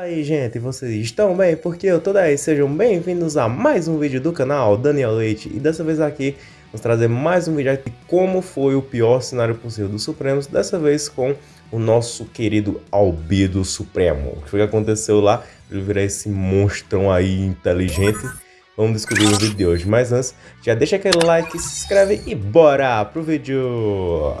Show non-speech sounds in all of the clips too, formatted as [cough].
aí gente, vocês estão bem? Porque eu tô daí, sejam bem-vindos a mais um vídeo do canal Daniel Leite E dessa vez aqui, vamos trazer mais um vídeo de como foi o pior cenário possível dos Supremos Dessa vez com o nosso querido Albedo Supremo O que foi que aconteceu lá? Ele virar esse monstrão aí inteligente Vamos descobrir no vídeo de hoje Mas antes, já deixa aquele like, se inscreve e bora pro vídeo!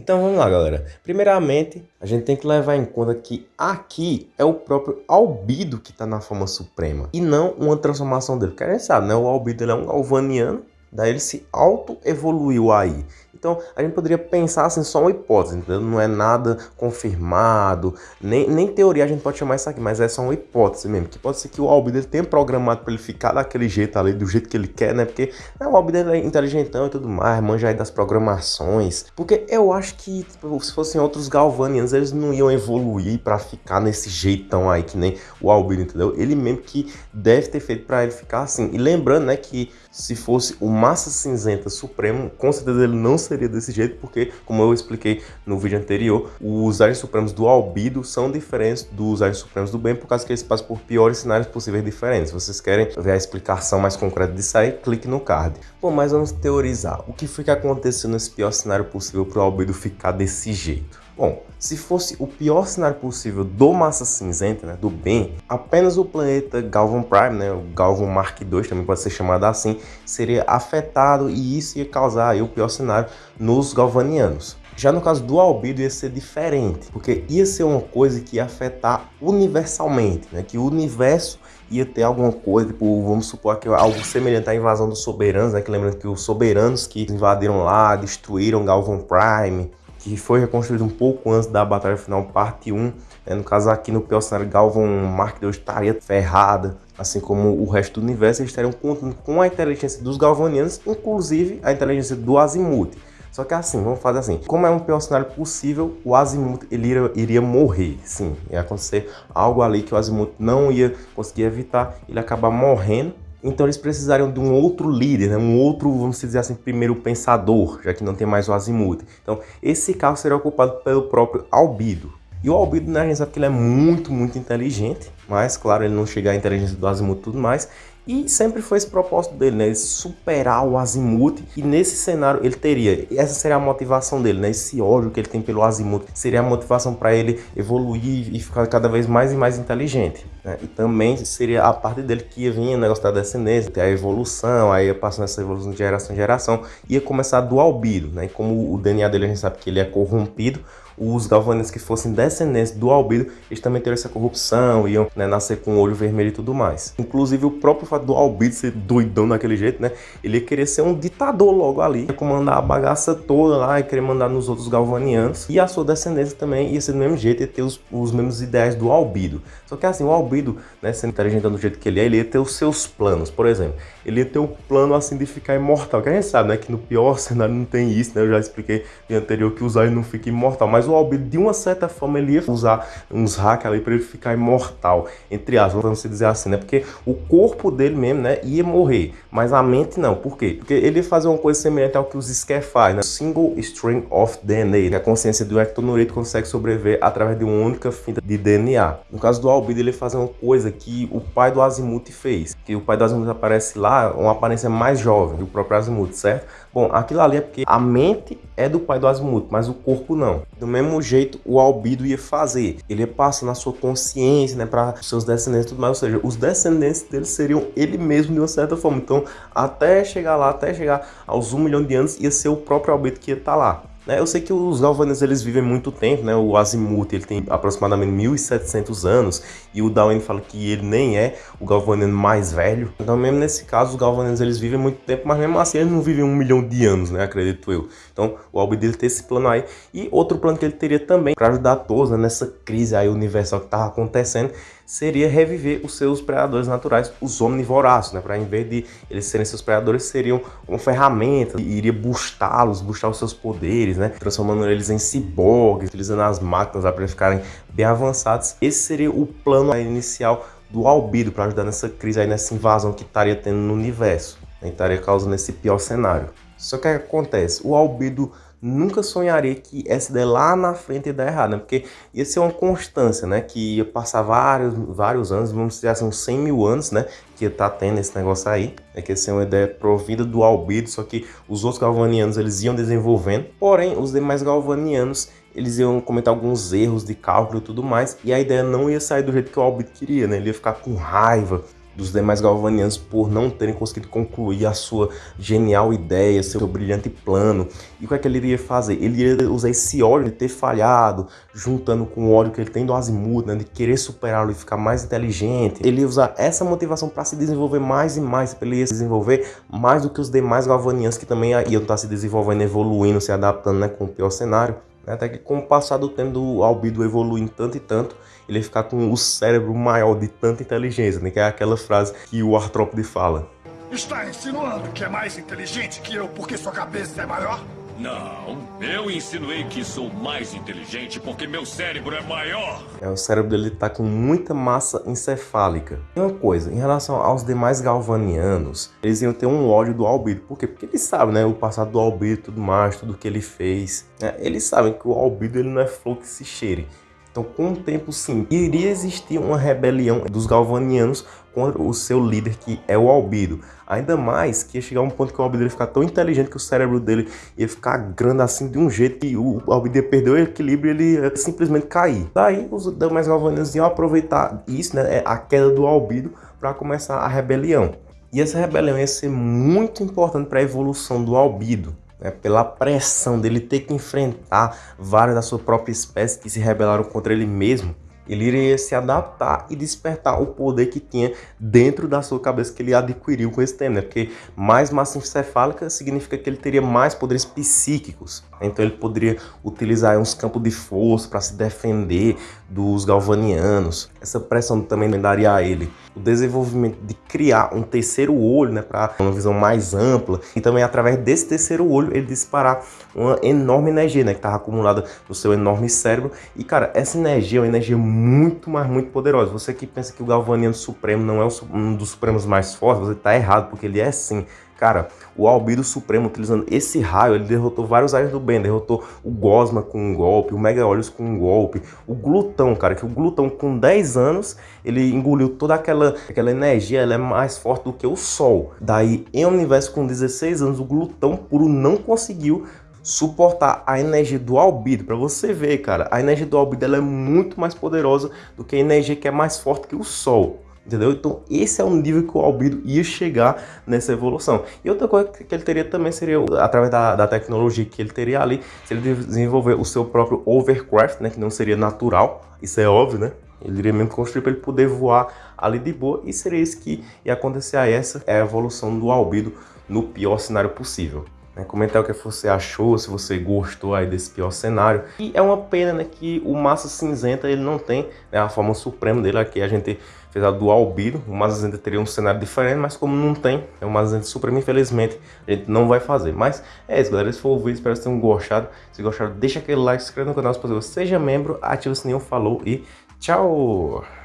Então vamos lá, galera. Primeiramente, a gente tem que levar em conta que aqui é o próprio albido que está na forma suprema e não uma transformação dele. Porque a gente sabe, né? O albido é um galvaniano, daí ele se auto-evoluiu aí. Então, a gente poderia pensar assim, só uma hipótese, entendeu? Não é nada confirmado, nem, nem teoria a gente pode chamar isso aqui, mas é só uma hipótese mesmo. Que pode ser que o Albedo tenha programado para ele ficar daquele jeito ali, do jeito que ele quer, né? Porque né, o Albedo é inteligentão e tudo mais, manja aí das programações. Porque eu acho que tipo, se fossem outros Galvanians, eles não iam evoluir para ficar nesse jeitão aí, que nem o Albedo, entendeu? Ele mesmo que deve ter feito para ele ficar assim. E lembrando, né, que se fosse o Massa Cinzenta Supremo, com certeza ele não seria desse jeito, porque, como eu expliquei no vídeo anterior, os Aliens Supremos do Albido são diferentes dos Aliens Supremos do Bem, por causa que eles passam por piores cenários possíveis diferentes. Vocês querem ver a explicação mais concreta disso aí, clique no card. Bom, mas vamos teorizar. O que foi que aconteceu nesse pior cenário possível para o Albido ficar desse jeito? Bom, se fosse o pior cenário possível do Massa Cinzenta, né, do bem, apenas o planeta Galvan Prime, né, o Galvan Mark II, também pode ser chamado assim, seria afetado e isso ia causar aí, o pior cenário nos galvanianos. Já no caso do albedo ia ser diferente, porque ia ser uma coisa que ia afetar universalmente, né? que o universo ia ter alguma coisa, tipo, vamos supor que algo semelhante à invasão dos soberanos, né? que lembrando que os soberanos que invadiram lá, destruíram Galvan Prime, que foi reconstruído um pouco antes da Batalha Final, parte 1. Né? No caso aqui no cenário, Galvan Mark II estaria ferrada, assim como o resto do universo, eles estariam contando com a inteligência dos Galvanianos, inclusive a inteligência do Azimuth. Só que assim, vamos fazer assim, como é um pior cenário possível, o Azimuth ele iria, iria morrer, sim, ia acontecer algo ali que o Azimuth não ia conseguir evitar, ele acabar morrendo então eles precisariam de um outro líder, né? um outro, vamos dizer assim, primeiro pensador, já que não tem mais o Azimuth. Então esse carro seria ocupado pelo próprio Albido. E o Albido, né, a gente sabe que ele é muito, muito inteligente, mas claro, ele não chega à inteligência do Azimuth e tudo mais. E sempre foi esse propósito dele, né? superar o Azimuth. E nesse cenário ele teria, essa seria a motivação dele, né? Esse ódio que ele tem pelo Azimuth seria a motivação para ele evoluir e ficar cada vez mais e mais inteligente. Né? E também seria a parte dele que ia vir o negócio da descendência, ter a evolução, aí ia passando essa evolução de geração em geração, ia começar do albido, né? E como o DNA dele a gente sabe que ele é corrompido, os galvaninos que fossem descendentes do albido, eles também teriam essa corrupção, iam né, nascer com o olho vermelho e tudo mais. Inclusive o próprio fato do albido ser doidão daquele jeito, né? Ele ia querer ser um ditador logo ali, comandar a bagaça toda lá e querer mandar nos outros galvanianos. E a sua descendência também ia ser do mesmo jeito, ia ter os, os mesmos ideais do albido. Só que assim, o albido, né, sendo inteligente do jeito que ele é, ele ia ter os seus planos. Por exemplo, ele ia ter o um plano assim de ficar imortal, que a gente sabe, né, que no pior [laughs] cenário não tem isso, né? Eu já expliquei no anterior que usar ele não fica imortal, mas o Albedo, de uma certa forma, ele ia usar uns hacks ali para ele ficar imortal, entre aspas, vamos dizer assim, né? Porque o corpo dele mesmo, né, ia morrer, mas a mente não. Por quê? Porque ele ia fazer uma coisa semelhante ao que os Scare faz, né? Single String of DNA, né? a consciência do ectonorito consegue sobreviver através de uma única fita de DNA. No caso do Albedo, ele ia fazer uma coisa que o pai do Azimuth fez, que o pai do Azimuth aparece lá, uma aparência mais jovem do próprio Azimuth, certo? Bom, aquilo ali é porque a mente é do pai do Azimuth, mas o corpo não. Do mesmo jeito, o Albido ia fazer. Ele ia passar na sua consciência, né, para seus descendentes e tudo mais. Ou seja, os descendentes dele seriam ele mesmo de uma certa forma. Então, até chegar lá, até chegar aos um milhão de anos, ia ser o próprio Albido que ia estar tá lá. Né? Eu sei que os galvanianos eles vivem muito tempo, né? O Azimuth ele tem aproximadamente 1700 anos e o Darwin fala que ele nem é o galvaniano mais velho. Então mesmo nesse caso os galvanianos eles vivem muito tempo, mas mesmo assim eles não vivem um milhão de anos, né? Acredito eu. Então o Albi dele tem esse plano aí e outro plano que ele teria também para ajudar todos né? nessa crise aí universal que estava acontecendo seria reviver os seus predadores naturais, os omnivoraços, né? Para em vez de eles serem seus predadores, seriam uma ferramenta, iria boostá-los, boostar os seus poderes, né? Transformando eles em ciborgues, utilizando as máquinas para eles ficarem bem avançados. Esse seria o plano inicial do albido para ajudar nessa crise aí, nessa invasão que estaria tendo no universo. Né? Estaria causando esse pior cenário. Só que o que acontece? O albido nunca sonharia que essa ideia lá na frente ia dar errado, né? Porque ia ser uma constância, né? Que ia passar vários, vários anos, vamos dizer assim, uns 100 mil anos, né? Que ia estar tá tendo esse negócio aí. É que ia ser uma ideia provida do albedo, só que os outros galvanianos, eles iam desenvolvendo. Porém, os demais galvanianos, eles iam cometer alguns erros de cálculo e tudo mais, e a ideia não ia sair do jeito que o albedo queria, né? Ele ia ficar com raiva, dos demais galvanianos por não terem conseguido concluir a sua genial ideia, seu brilhante plano. E o que é que ele iria fazer? Ele ia usar esse ódio de ter falhado, juntando com o ódio que ele tem do Azimuth, né, de querer superá-lo e ficar mais inteligente. Ele ia usar essa motivação para se desenvolver mais e mais, ele ia se desenvolver mais do que os demais galvanianos que também iam estar se desenvolvendo, evoluindo, se adaptando né, com o pior cenário. Até que com o passar do tempo do albido evoluindo tanto e tanto, ele ia ficar com o cérebro maior de tanta inteligência, né? Que é aquela frase que o artrópode fala. Está insinuando que é mais inteligente que eu porque sua cabeça é maior? Não, eu insinuei que sou mais inteligente porque meu cérebro é maior. É, o cérebro dele tá com muita massa encefálica. E uma coisa, em relação aos demais galvanianos, eles iam ter um ódio do Albedo. Por quê? Porque eles sabem, né, o passado do Albedo, tudo mais, tudo que ele fez. Né? Eles sabem que o Albedo ele não é flor que se cheire. Então, com o tempo, sim, iria existir uma rebelião dos galvanianos contra o seu líder, que é o Albido. Ainda mais que ia chegar um ponto que o Albido ia ficar tão inteligente que o cérebro dele ia ficar grande assim de um jeito que o Albido ia perder o equilíbrio e ele ia simplesmente cair. Daí, os demais galvanianos iam aproveitar isso, né, a queda do Albido, para começar a rebelião. E essa rebelião ia ser muito importante para a evolução do Albido né, pela pressão dele ter que enfrentar vários da sua própria espécie que se rebelaram contra ele mesmo, ele iria se adaptar e despertar o poder que tinha dentro da sua cabeça que ele adquiriu com esse tempo, né? Porque mais massa encefálica significa que ele teria mais poderes psíquicos. Então ele poderia utilizar uns campos de força para se defender dos galvanianos. Essa pressão também daria a ele o desenvolvimento de criar um terceiro olho, né, para uma visão mais ampla, e também através desse terceiro olho ele disparar uma enorme energia, né, que estava acumulada no seu enorme cérebro. E cara, essa energia é uma energia muito, mas muito poderosa. Você que pensa que o Galvaniano Supremo não é um dos supremos mais fortes, você está errado, porque ele é sim Cara, o Albedo Supremo, utilizando esse raio, ele derrotou vários raios do bem. Derrotou o Gosma com um golpe, o Mega Olhos com um golpe, o Glutão, cara, que o Glutão com 10 anos, ele engoliu toda aquela, aquela energia, ela é mais forte do que o Sol. Daí, em universo com 16 anos, o Glutão puro não conseguiu suportar a energia do albido. Para você ver, cara, a energia do albido ela é muito mais poderosa do que a energia que é mais forte que o Sol. Entendeu? Então esse é o nível que o albido ia chegar nessa evolução. E outra coisa que ele teria também seria, através da, da tecnologia que ele teria ali, se ele desenvolver o seu próprio overcraft, né, que não seria natural, isso é óbvio, né? Ele iria mesmo construir para ele poder voar ali de boa e seria isso que ia acontecer. Aí essa é a evolução do albido no pior cenário possível. Né? Comentar o que você achou, se você gostou aí desse pior cenário. E é uma pena né, que o Massa Cinzenta ele não tem né, a forma suprema dele aqui. A gente fez a do Albido, o Massa Cinzenta teria um cenário diferente, mas como não tem, é o Massa Cinzenta Supremo, infelizmente, a gente não vai fazer. Mas é isso, galera. Esse foi o vídeo, espero que vocês tenham gostado. Se gostaram, deixa aquele like, se inscreva no canal, se possível, seja membro, ative o sininho, falou e tchau!